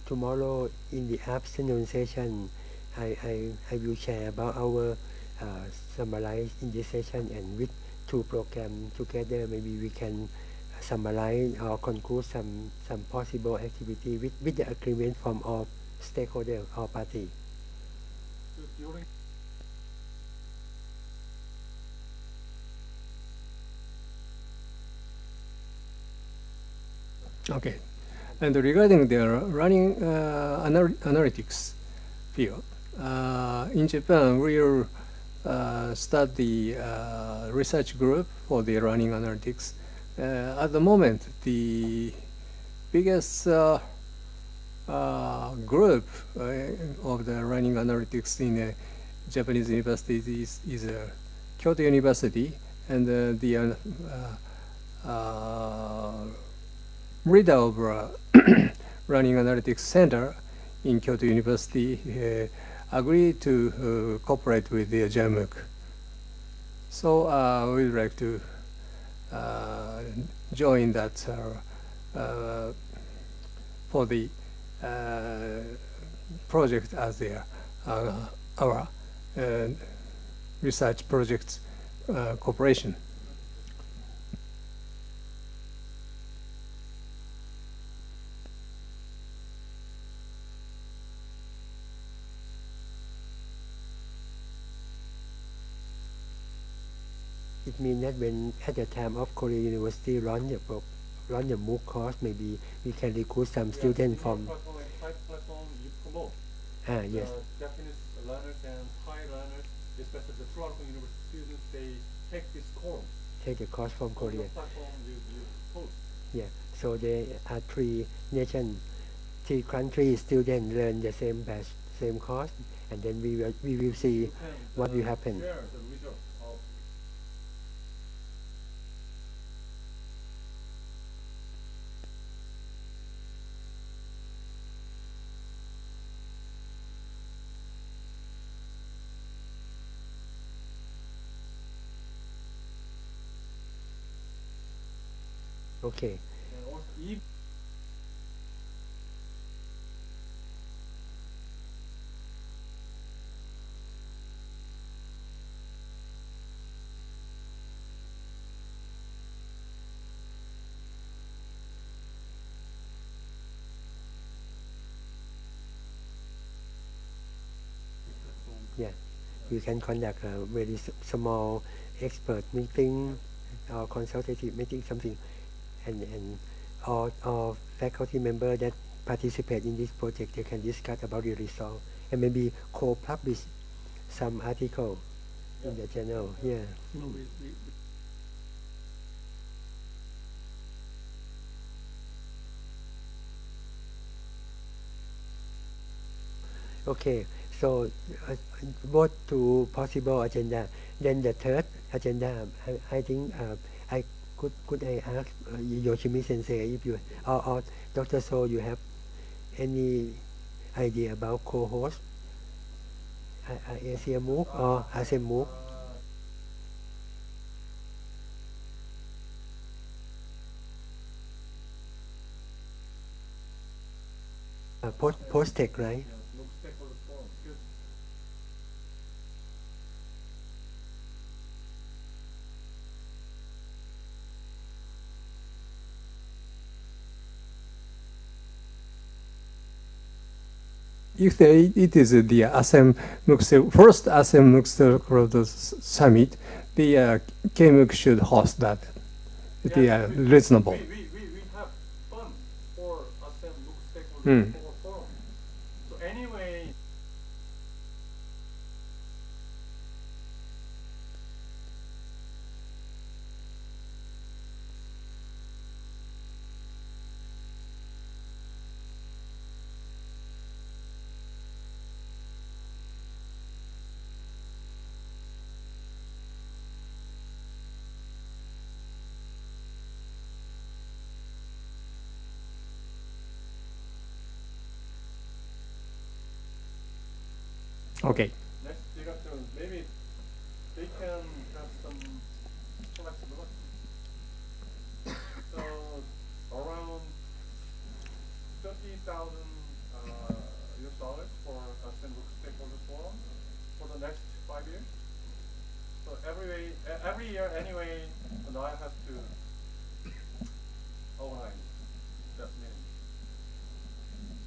tomorrow in the afternoon session, I, I, I will share about our uh, summarize in this session and with two programs together maybe we can summarize or conclude some some possible activity with, with the agreement from all stakeholders. So during Okay. And regarding the running uh, anal- analytics field, uh, in Japan, we'll uh, start the uh, research group for the running analytics. Uh, at the moment, the biggest uh, group of the running analytics in Japanese universities is, is Kyoto University, and the leader of running analytics center in Kyoto University uh, agreed to uh, cooperate with the JMOOC. So uh, we'd like to uh, join that uh, uh, for the project as their our research projects cooperation. It means that when at the time of Korea University run the pro, run the MOOC course, maybe we can recruit some students from platform, type platform you promote. ah yes Uh, Japanese learners and Thai learners, especially the Toronto University students, they take this course. take the course from Korea. platform you, you post. Yeah, so there are three nation, three country students learn the same batch, same course, and then we will we will see can, what will happen. Okay, yeah, you can conduct a very small expert meeting or consultative meeting something, and and all all faculty member that participate in this project they can discuss about the result and maybe co-publish some article in the journal. Yeah. So we, we, Okay, so uh, both two possible agenda. Then the third agenda, I, I think uh, I could could I ask uh, Yoshimi Sensei if you or, or Dr. So you have any idea about co-host, uh, uh, Asia MOOC or ASEAN MOOC? Uh, post post tech, right? you know, look stakeholder forum, because if the, it is the ASEM MOOC, first ASEM MOOC summit, the uh, KMOOC should host that. It is Yeah, uh, reasonable. We, we, we, have fund for ASEAN MOOC stakeholder Hmm. forum. So anyway, Okay. next director, maybe they can have some flexibility. So around thirty thousand uh, US dollars for a single Stakeholder Forum for the next five years. So every way, every year anyway, the NIA has to organize that meeting.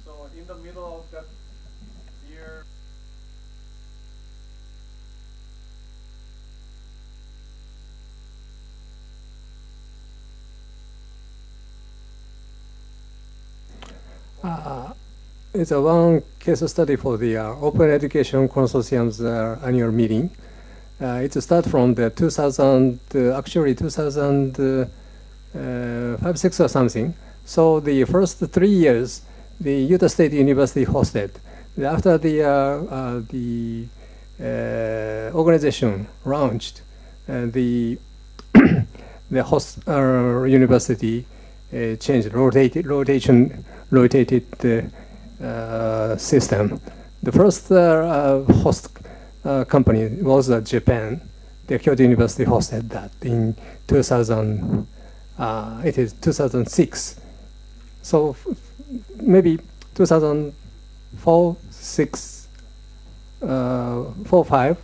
So in the middle of that year, Uh, it's a one case study for the uh, Open Education Consortium's uh, annual meeting. Uh, it starts from the 2000, uh, actually 2005, 6 or something. So the first three years, the Utah State University hosted. After the, uh, uh, the uh, organization launched, uh, the, the host uh, university uh, changed, rotated, rotation, rotated the uh, system. The first uh, uh, host uh, company was uh, Japan. The Kyoto University hosted that in 2000. Uh, it is 2006. So maybe 2004, six, uh, four, five,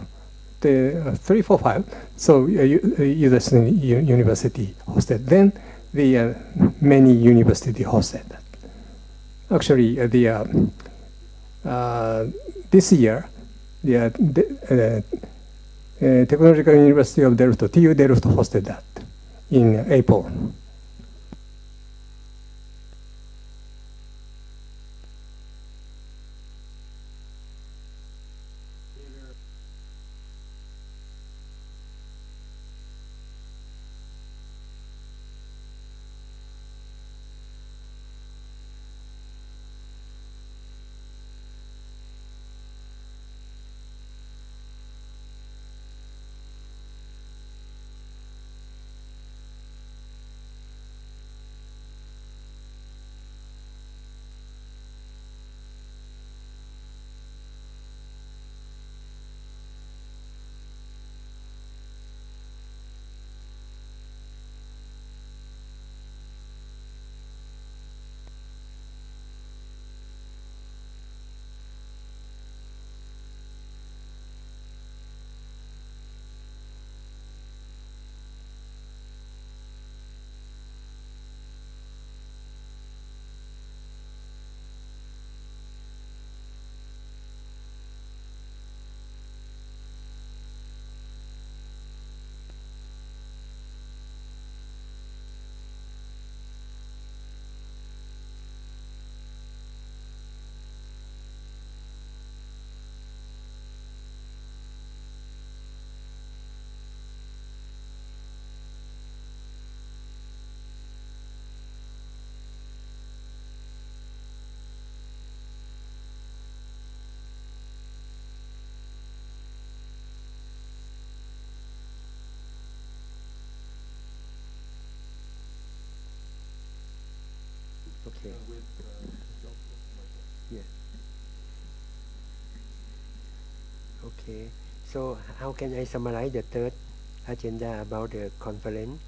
the uh, three, four, five. So uh, uh, University hosted. Then the uh, many university hosted that. Actually, uh, the uh, uh, this year, the uh, the, uh, Technological University of Delft, TU Delft hosted that in April. Okay. Uh, yeah. Okay. So how can I summarize the third agenda about the conference?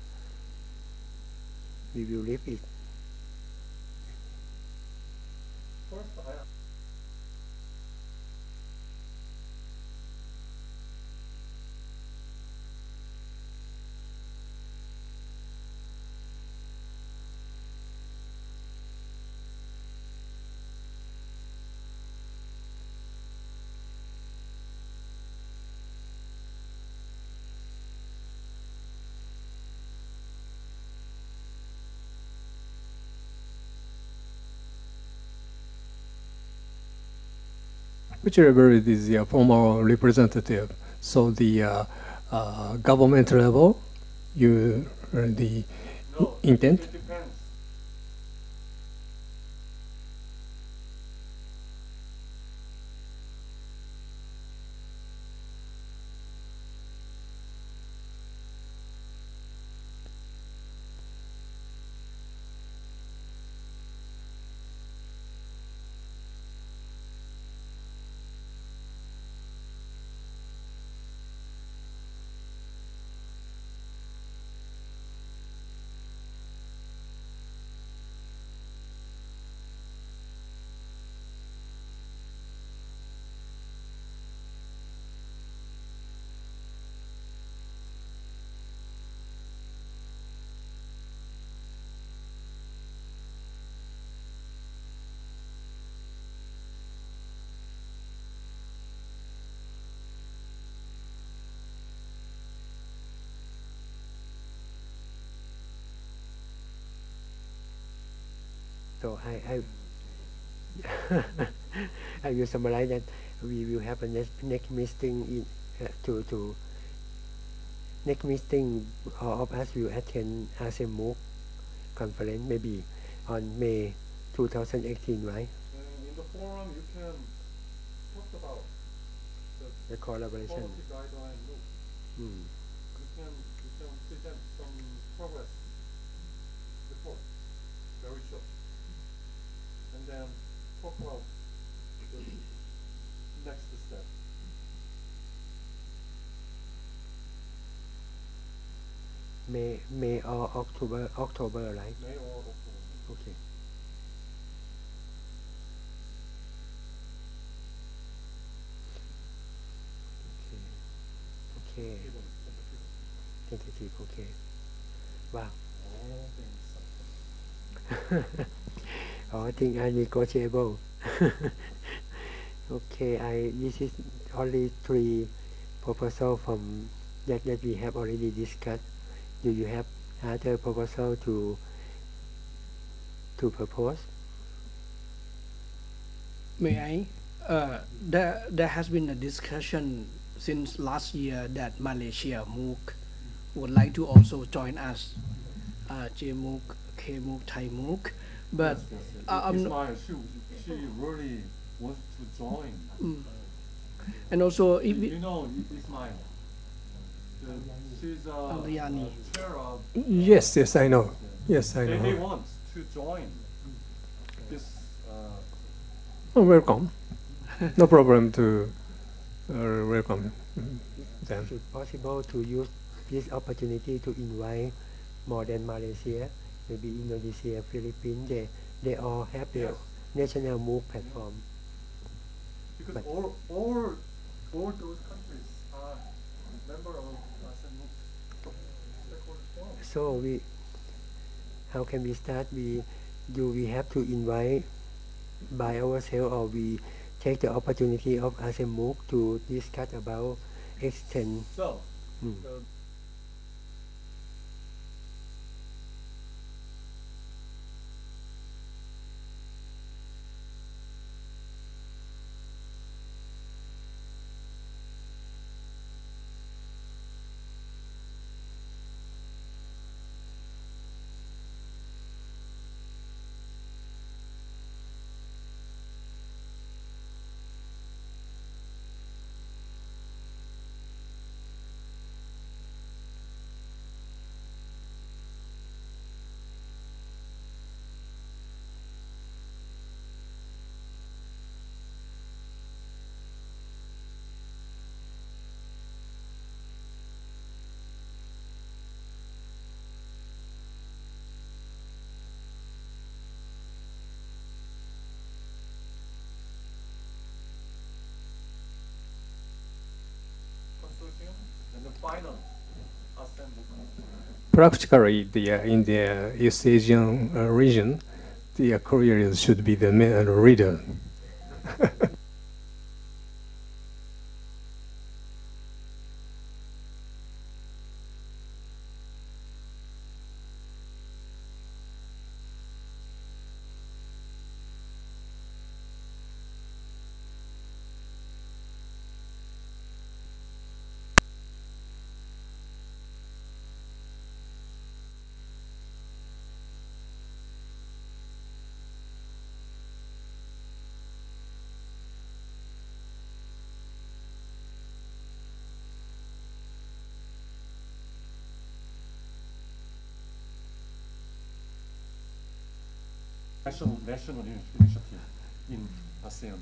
We will leave it. Whichever is the formal representative. So the uh, uh, government level, you uh, the no, intent. It depends. So I, I, I will summarize that we will have a next, next meeting in, uh, to, to next meeting all of us will attend ASEAN MOOC conference maybe on May 2018, right? And in the forum, you can talk about the The collaboration. policy guideline book. Mm. You can, you can present some progress report, very short. And then talk about the next step. May, May or October, October, right? May or October. Okay. Okay. Okay. Even tentative. Tentative. Okay. Wow. Oh, I think are negotiable. okay, I this is only three proposal from that that we have already discussed. Do you have other proposal to to propose? May I? Uh, there, there has been a discussion since last year that Malaysia MOOC would like to also join us, uh, JMOOC, KMOOC, Thai MOOC. But yes, yes, yes. uh, I'm Ismail, she, she really wants to join. mm, and also if You, you know I- Ismail. The, she's Aliani. uh, chair of. Yes, yes, I know. Yes, I They, they know. want to join this. Uh, Oh, welcome. No problem to uh, welcome them. Is it possible to use this opportunity to invite more than Malaysia, maybe Indonesia, Philippines? They they all have their Yes. national MOOC platform. because But- all, all, all those countries are member of ASEAN MOOC stakeholders. So we, how can we start? We do we have to invite by ourselves, or we take the opportunity of ASEAN MOOC to discuss about extend? So, Mm. Practically, the, uh, in the East Asian uh, region, the uh, Korea should be the main uh, national national initiative in ASEAN.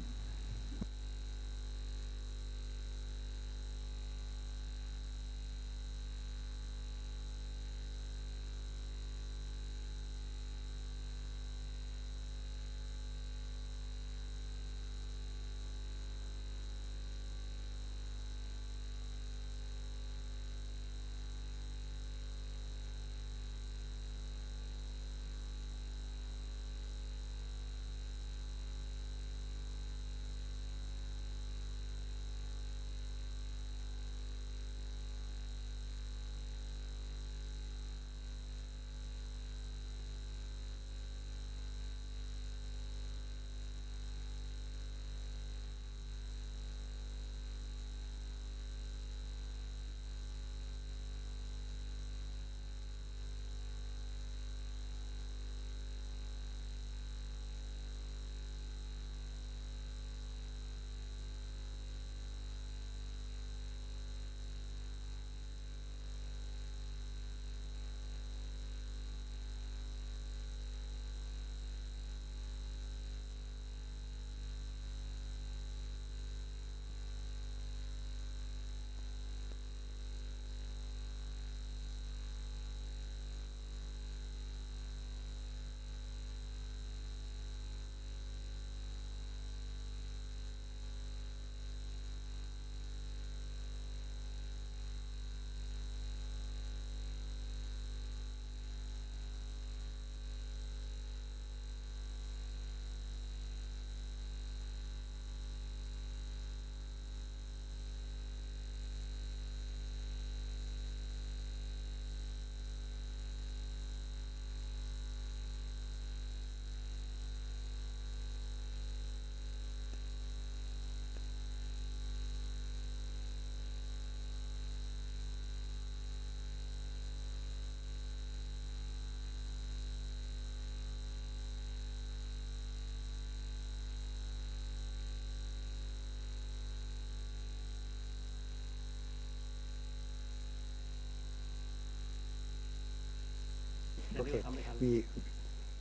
okay. We,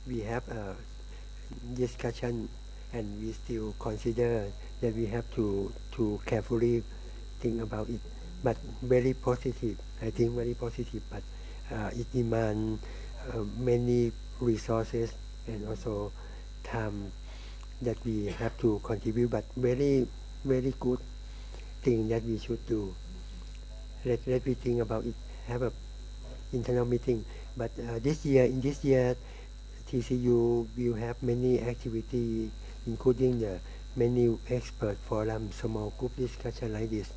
we have a discussion and we still consider that we have to, to carefully think about it. But very positive, I think very positive, but uh, it demands uh, many resources and also time that we have to contribute, but very, very good thing that we should do. Let, let me think about it, have a internal meeting but uh, this year in this year TCU will have many activity including the many expert forum. Small group discussion like this.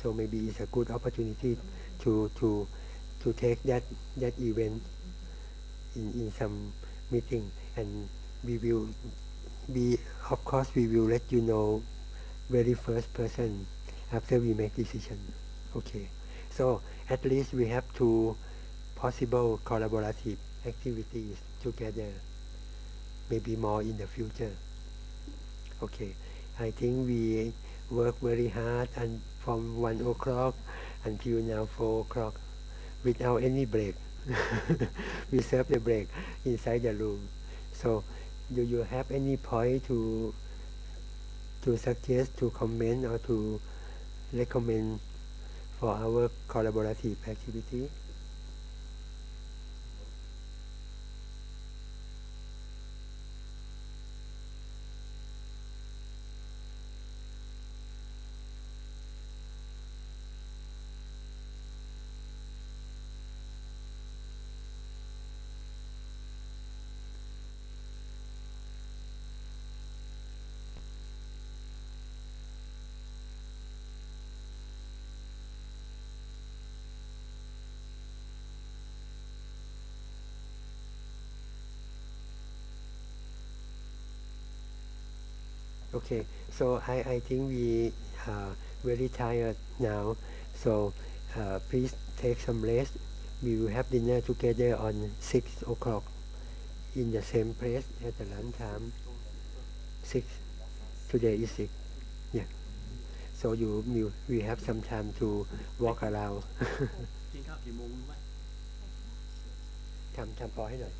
So maybe it's a good opportunity to to to take that that event in, in some meeting. And we will be of course we will let you know very first person after we make decision. Okay. So at least we have two possible collaborative activities together maybe more in the future. Okay I think we work very hard and from one o'clock until now four o'clock without any break. We serve the break inside the room. So do you have any point to to suggest to comment or to recommend for our collaborative activity Okay, so I, I think we are very tired now. So uh, please take some rest. We will have dinner together on 6 o'clock in the same place at the lunch time. 6. Today is 6. Yeah. So you, you we have some time to walk around กินข้าวกี่โมงรู้ไหม ทำทำพอให้หน่อย